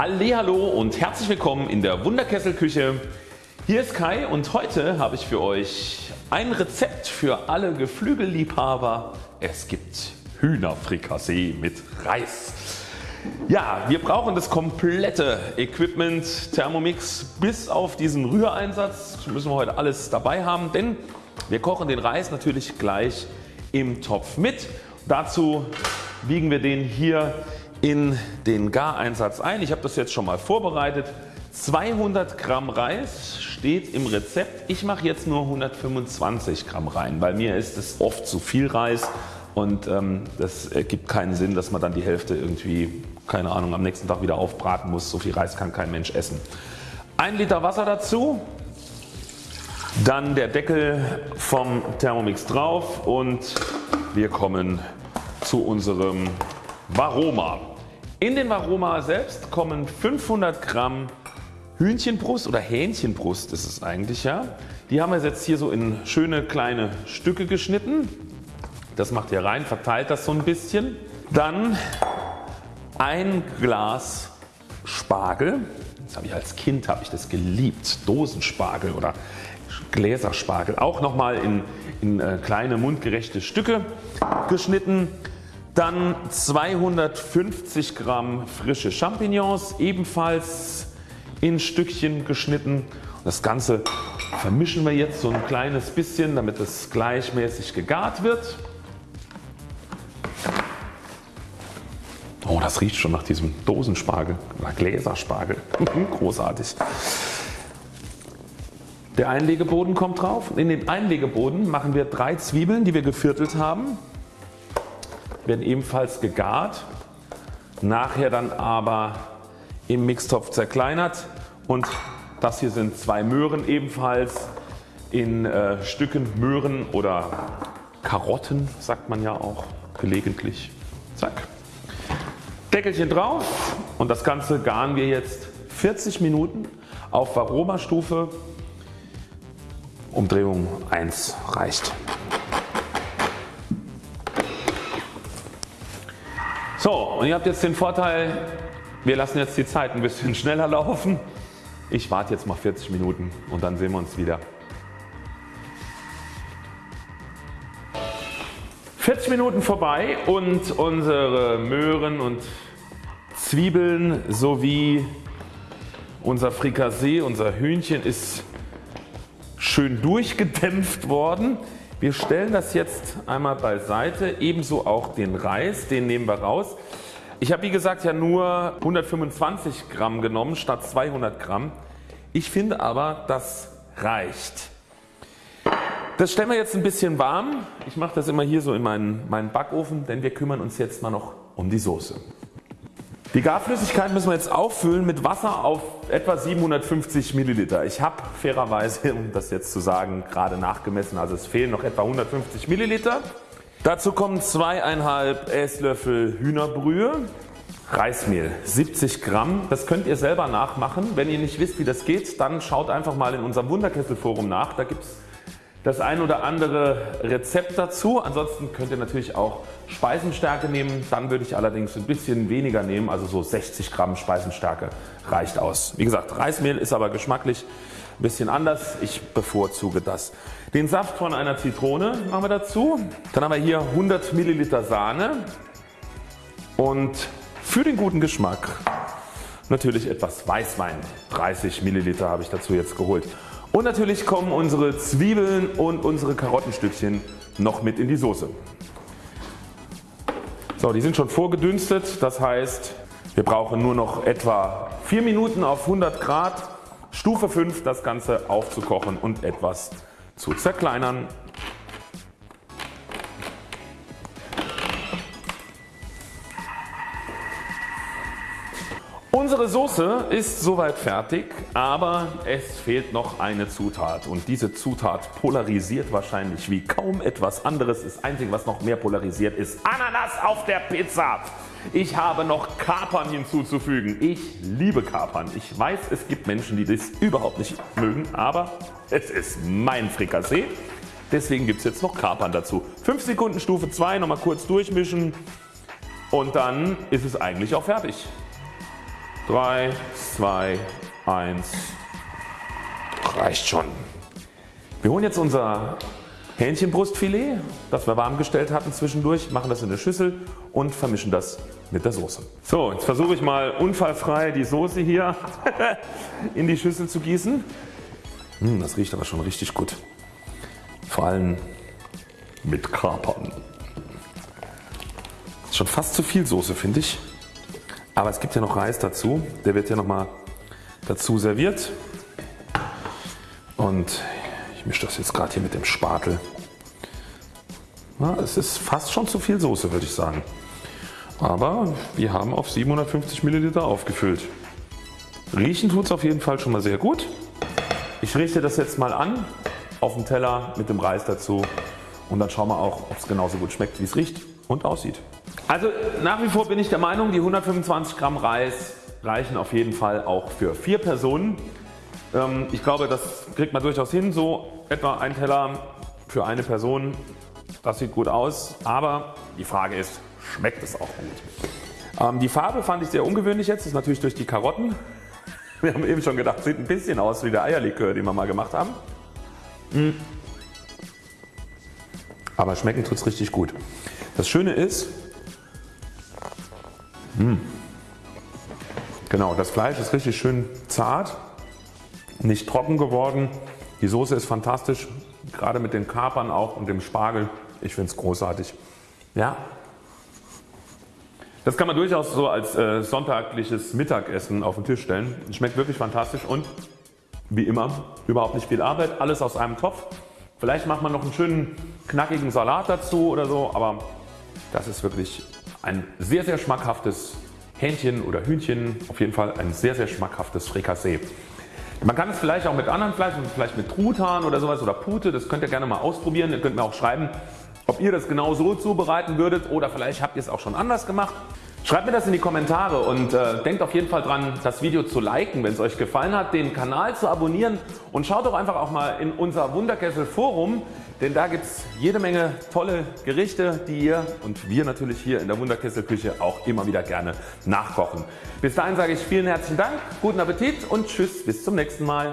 Hallo und herzlich willkommen in der Wunderkesselküche. Hier ist Kai und heute habe ich für euch ein Rezept für alle Geflügelliebhaber. Es gibt Hühnerfrikassee mit Reis. Ja, wir brauchen das komplette Equipment Thermomix bis auf diesen Rühreinsatz. Das müssen wir heute alles dabei haben, denn wir kochen den Reis natürlich gleich im Topf mit. Dazu biegen wir den hier in den Gareinsatz ein. Ich habe das jetzt schon mal vorbereitet. 200 Gramm Reis steht im Rezept. Ich mache jetzt nur 125 Gramm rein. Bei mir ist es oft zu viel Reis und ähm, das ergibt keinen Sinn dass man dann die Hälfte irgendwie keine Ahnung am nächsten Tag wieder aufbraten muss. So viel Reis kann kein Mensch essen. 1 Liter Wasser dazu, dann der Deckel vom Thermomix drauf und wir kommen zu unserem Varoma. In den Varoma selbst kommen 500 Gramm Hühnchenbrust oder Hähnchenbrust ist es eigentlich ja. Die haben wir jetzt hier so in schöne kleine Stücke geschnitten. Das macht ihr rein, verteilt das so ein bisschen. Dann ein Glas Spargel. Das habe ich als Kind habe ich das geliebt. Dosenspargel oder Gläserspargel. Auch nochmal in, in äh, kleine mundgerechte Stücke geschnitten. Dann 250 Gramm frische Champignons ebenfalls in Stückchen geschnitten. Das Ganze vermischen wir jetzt so ein kleines bisschen damit es gleichmäßig gegart wird. Oh das riecht schon nach diesem Dosenspargel oder Gläserspargel. Großartig. Der Einlegeboden kommt drauf. In den Einlegeboden machen wir drei Zwiebeln die wir geviertelt haben werden ebenfalls gegart, nachher dann aber im Mixtopf zerkleinert und das hier sind zwei Möhren ebenfalls in äh, Stücken Möhren oder Karotten sagt man ja auch gelegentlich. Zack. Deckelchen drauf und das Ganze garen wir jetzt 40 Minuten auf Varoma Stufe. Umdrehung 1 reicht. So und ihr habt jetzt den Vorteil wir lassen jetzt die Zeit ein bisschen schneller laufen. Ich warte jetzt mal 40 Minuten und dann sehen wir uns wieder. 40 Minuten vorbei und unsere Möhren und Zwiebeln sowie unser Frikassee, unser Hühnchen ist schön durchgedämpft worden. Wir stellen das jetzt einmal beiseite, ebenso auch den Reis, den nehmen wir raus. Ich habe wie gesagt ja nur 125 Gramm genommen statt 200 Gramm. Ich finde aber das reicht. Das stellen wir jetzt ein bisschen warm. Ich mache das immer hier so in meinen, meinen Backofen, denn wir kümmern uns jetzt mal noch um die Soße. Die Garflüssigkeit müssen wir jetzt auffüllen mit Wasser auf etwa 750 Milliliter. Ich habe fairerweise, um das jetzt zu sagen, gerade nachgemessen, also es fehlen noch etwa 150 Milliliter. Dazu kommen zweieinhalb Esslöffel Hühnerbrühe, Reismehl 70 Gramm. Das könnt ihr selber nachmachen. Wenn ihr nicht wisst wie das geht, dann schaut einfach mal in unserem Wunderkesselforum nach. Da gibt es das ein oder andere Rezept dazu. Ansonsten könnt ihr natürlich auch Speisenstärke nehmen. Dann würde ich allerdings ein bisschen weniger nehmen, also so 60 Gramm Speisenstärke reicht aus. Wie gesagt Reismehl ist aber geschmacklich ein bisschen anders. Ich bevorzuge das. Den Saft von einer Zitrone machen wir dazu. Dann haben wir hier 100 Milliliter Sahne und für den guten Geschmack natürlich etwas Weißwein. 30 Milliliter habe ich dazu jetzt geholt. Und natürlich kommen unsere Zwiebeln und unsere Karottenstückchen noch mit in die Soße. So, die sind schon vorgedünstet, das heißt wir brauchen nur noch etwa 4 Minuten auf 100 Grad, Stufe 5 das Ganze aufzukochen und etwas zu zerkleinern. Unsere Soße ist soweit fertig, aber es fehlt noch eine Zutat und diese Zutat polarisiert wahrscheinlich wie kaum etwas anderes. Das einzige was noch mehr polarisiert ist Ananas auf der Pizza. Ich habe noch Kapern hinzuzufügen. Ich liebe Kapern. Ich weiß es gibt Menschen die das überhaupt nicht mögen, aber es ist mein Frikassee. Deswegen gibt es jetzt noch Kapern dazu. 5 Sekunden Stufe 2 nochmal kurz durchmischen und dann ist es eigentlich auch fertig. 3, 2, 1. Reicht schon. Wir holen jetzt unser Hähnchenbrustfilet, das wir warm gestellt hatten zwischendurch, machen das in eine Schüssel und vermischen das mit der Soße. So, jetzt versuche ich mal unfallfrei die Soße hier in die Schüssel zu gießen. Hm, das riecht aber schon richtig gut. Vor allem mit Kapern. Ist schon fast zu viel Soße finde ich. Aber es gibt ja noch Reis dazu. Der wird ja nochmal dazu serviert. Und ich mische das jetzt gerade hier mit dem Spatel. Ja, es ist fast schon zu viel Soße würde ich sagen. Aber wir haben auf 750 Milliliter aufgefüllt. Riechen tut es auf jeden Fall schon mal sehr gut. Ich richte das jetzt mal an auf dem Teller mit dem Reis dazu und dann schauen wir auch ob es genauso gut schmeckt wie es riecht und aussieht. Also nach wie vor bin ich der Meinung die 125 Gramm Reis reichen auf jeden Fall auch für vier Personen. Ähm, ich glaube das kriegt man durchaus hin so etwa ein Teller für eine Person. Das sieht gut aus aber die Frage ist schmeckt es auch gut. Ähm, die Farbe fand ich sehr ungewöhnlich jetzt, das ist natürlich durch die Karotten. Wir haben eben schon gedacht sieht ein bisschen aus wie der Eierlikör den wir mal gemacht haben. Hm. Aber schmecken tut es richtig gut. Das Schöne ist, mh, hm, genau das Fleisch ist richtig schön zart, nicht trocken geworden. Die Soße ist fantastisch, gerade mit den Kapern auch und dem Spargel. Ich finde es großartig. Ja. Das kann man durchaus so als äh, sonntagliches Mittagessen auf den Tisch stellen. Schmeckt wirklich fantastisch und wie immer überhaupt nicht viel Arbeit, alles aus einem Topf. Vielleicht macht man noch einen schönen knackigen Salat dazu oder so, aber das ist wirklich ein sehr sehr schmackhaftes Hähnchen oder Hühnchen, auf jeden Fall ein sehr sehr schmackhaftes Frikassee. Man kann es vielleicht auch mit anderen Fleisch, vielleicht mit Truthahn oder sowas oder Pute, das könnt ihr gerne mal ausprobieren. Ihr könnt mir auch schreiben ob ihr das genau so zubereiten würdet oder vielleicht habt ihr es auch schon anders gemacht. Schreibt mir das in die Kommentare und äh, denkt auf jeden Fall dran das Video zu liken wenn es euch gefallen hat, den Kanal zu abonnieren und schaut doch einfach auch mal in unser Wunderkessel Forum, denn da gibt es jede Menge tolle Gerichte die ihr und wir natürlich hier in der Wunderkessel Küche auch immer wieder gerne nachkochen. Bis dahin sage ich vielen herzlichen Dank, guten Appetit und Tschüss bis zum nächsten Mal.